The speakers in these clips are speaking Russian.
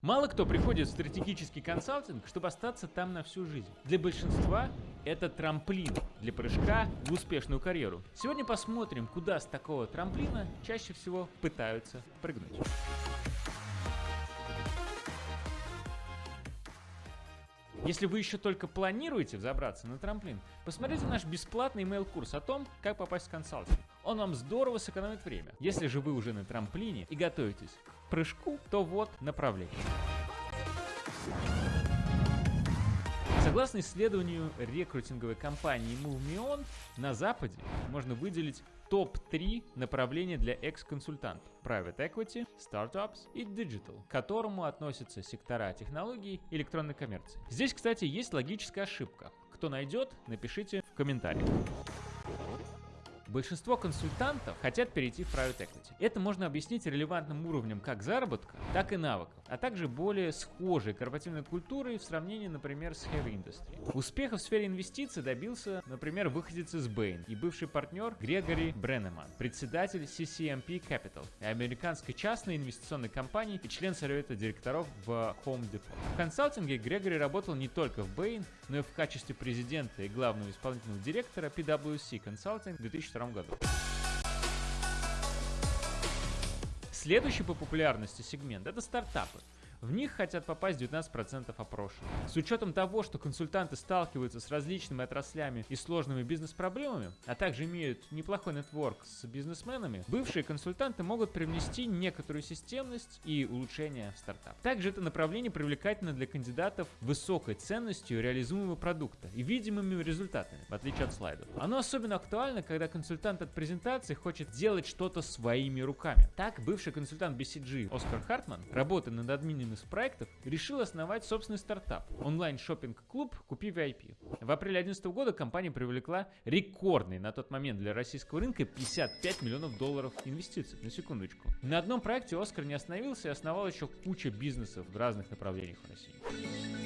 Мало кто приходит в стратегический консалтинг, чтобы остаться там на всю жизнь. Для большинства это трамплин для прыжка в успешную карьеру. Сегодня посмотрим, куда с такого трамплина чаще всего пытаются прыгнуть. Если вы еще только планируете взобраться на трамплин, посмотрите наш бесплатный email-курс о том, как попасть в консалтинг. Он вам здорово сэкономит время. Если же вы уже на трамплине и готовитесь к прыжку, то вот направление. Согласно исследованию рекрутинговой компании MoveMeOn, на Западе можно выделить топ-3 направления для экс-консультантов. Private Equity, Startups и Digital, к которому относятся сектора технологий и электронной коммерции. Здесь, кстати, есть логическая ошибка. Кто найдет, напишите в комментариях. Большинство консультантов хотят перейти в private equity. Это можно объяснить релевантным уровнем как заработка, так и навыков, а также более схожей корпоративной культурой в сравнении, например, с heavy industry. Успеха в сфере инвестиций добился, например, выходец из Bain и бывший партнер Грегори Бреннеман, председатель CCMP Capital, американской частной инвестиционной компании и член совета директоров в Home Depot. В консалтинге Грегори работал не только в Bain, но и в качестве президента и главного исполнительного директора PwC Consulting в 2002 2022 году. Следующий по популярности сегмент – это стартапы. В них хотят попасть 19% опрошенных. С учетом того, что консультанты сталкиваются с различными отраслями и сложными бизнес-проблемами, а также имеют неплохой нетворк с бизнесменами, бывшие консультанты могут привнести некоторую системность и улучшение в стартап. Также это направление привлекательно для кандидатов высокой ценностью реализуемого продукта и видимыми результатами, в отличие от слайдов. Оно особенно актуально, когда консультант от презентации хочет делать что-то своими руками. Так, бывший консультант BCG Оскар Хартман, работая над админом одним из проектов, решил основать собственный стартап – онлайн-шоппинг-клуб «Купи VIP». В апреле 2011 года компания привлекла рекордный на тот момент для российского рынка 55 миллионов долларов инвестиций, на секундочку. На одном проекте Оскар не остановился и основал еще кучу бизнесов в разных направлениях в России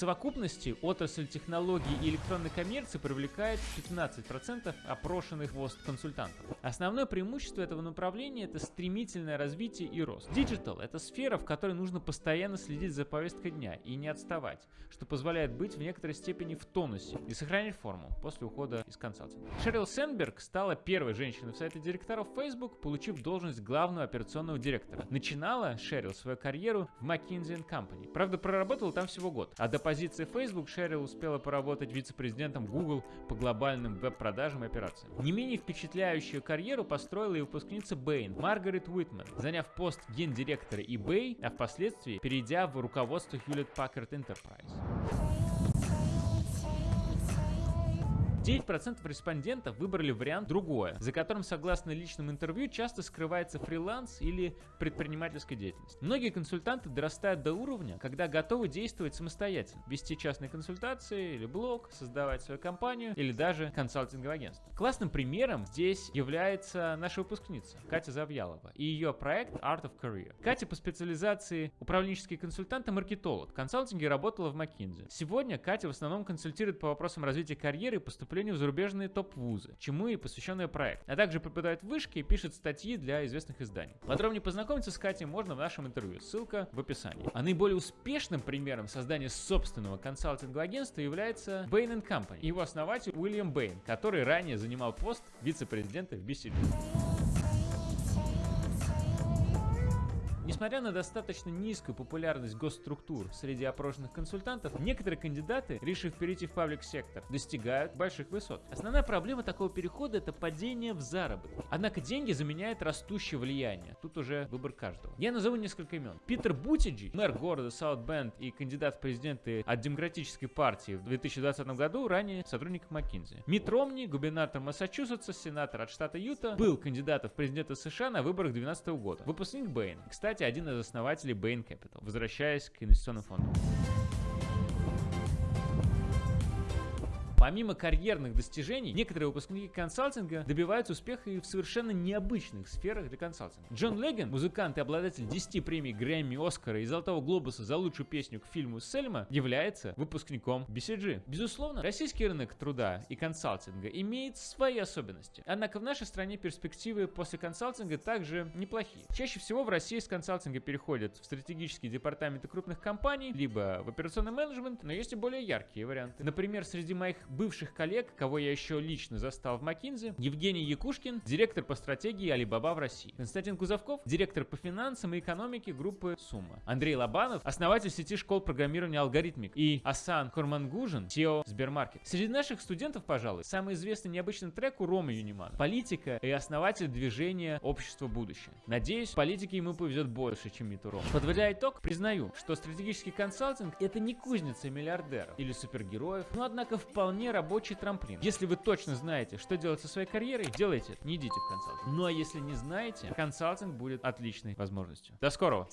совокупности отрасль технологий и электронной коммерции привлекает 15% опрошенных ВОСТ-консультантов. Основное преимущество этого направления – это стремительное развитие и рост. Digital – это сфера, в которой нужно постоянно следить за повесткой дня и не отставать, что позволяет быть в некоторой степени в тонусе и сохранять форму после ухода из консалтинга. Шерил Сенберг стала первой женщиной в совете директоров Facebook, получив должность главного операционного директора. Начинала Шерил свою карьеру в McKinsey Company. Правда, проработала там всего год, а до позиции Facebook Шерил успела поработать вице-президентом Google по глобальным веб-продажам и операциям. Не менее впечатляющую карьеру построила и выпускница Bain Маргарет Уитман, заняв пост гендиректора eBay, а впоследствии перейдя в руководство Hewlett Packard Enterprise. 9% респондентов выбрали вариант другое, за которым, согласно личным интервью, часто скрывается фриланс или предпринимательская деятельность. Многие консультанты дорастают до уровня, когда готовы действовать самостоятельно, вести частные консультации или блог, создавать свою компанию или даже консалтинговое агентство. Классным примером здесь является наша выпускница Катя Завьялова и ее проект Art of Career. Катя по специализации управленческий консультант и маркетолог. В консалтинге работала в McKinsey. Сегодня Катя в основном консультирует по вопросам развития карьеры и поступления поступлению в зарубежные топ-вузы, чему и посвященный проект, а также преподает в вышке и пишет статьи для известных изданий. Подробнее познакомиться с Катей можно в нашем интервью, ссылка в описании. А наиболее успешным примером создания собственного консалтингового агентства является Bain Company его основатель Уильям Бэйн, который ранее занимал пост вице-президента в BCG. Несмотря на достаточно низкую популярность госструктур среди опрошенных консультантов, некоторые кандидаты, решив перейти в паблик-сектор, достигают больших высот. Основная проблема такого перехода – это падение в заработке. Однако деньги заменяют растущее влияние. Тут уже выбор каждого. Я назову несколько имен. Питер Бутиджи, мэр города Саутбенд и кандидат в президенты от Демократической партии в 2020 году, ранее сотрудник McKinsey. Мит Ромни, губернатор Массачусетса, сенатор от штата Юта, был кандидатом в президенты США на выборах 2012 года. Выпускник Бэйн. Кстати, один из основателей Bain Capital, возвращаясь к инвестиционным фондам. Помимо карьерных достижений, некоторые выпускники консалтинга добиваются успеха и в совершенно необычных сферах для консалтинга. Джон Леген, музыкант и обладатель 10 премий Грэмми, Оскара и Золотого Глобуса за лучшую песню к фильму Сельма, является выпускником BCG. Безусловно, российский рынок труда и консалтинга имеет свои особенности. Однако в нашей стране перспективы после консалтинга также неплохие. Чаще всего в России с консалтинга переходят в стратегические департаменты крупных компаний, либо в операционный менеджмент, но есть и более яркие варианты. Например, среди моих бывших коллег, кого я еще лично застал в McKinsey, Евгений Якушкин, директор по стратегии Alibaba в России. Константин Кузовков, директор по финансам и экономике группы Сумма. Андрей Лобанов, основатель сети школ программирования Алгоритмик. И Асан Хурмангужин, SEO Сбермаркет. Среди наших студентов, пожалуй, самый известный необычный трек у Ромы Юнимана. Политика и основатель движения Общество будущее. Надеюсь, политике ему повезет больше, чем Миту Рома. Подводя итог, признаю, что стратегический консалтинг это не кузница миллиардеров или супергероев, но однако вполне рабочий трамплин. Если вы точно знаете, что делать со своей карьерой, делайте это, не идите в консалтинг. Ну а если не знаете, консалтинг будет отличной возможностью. До скорого!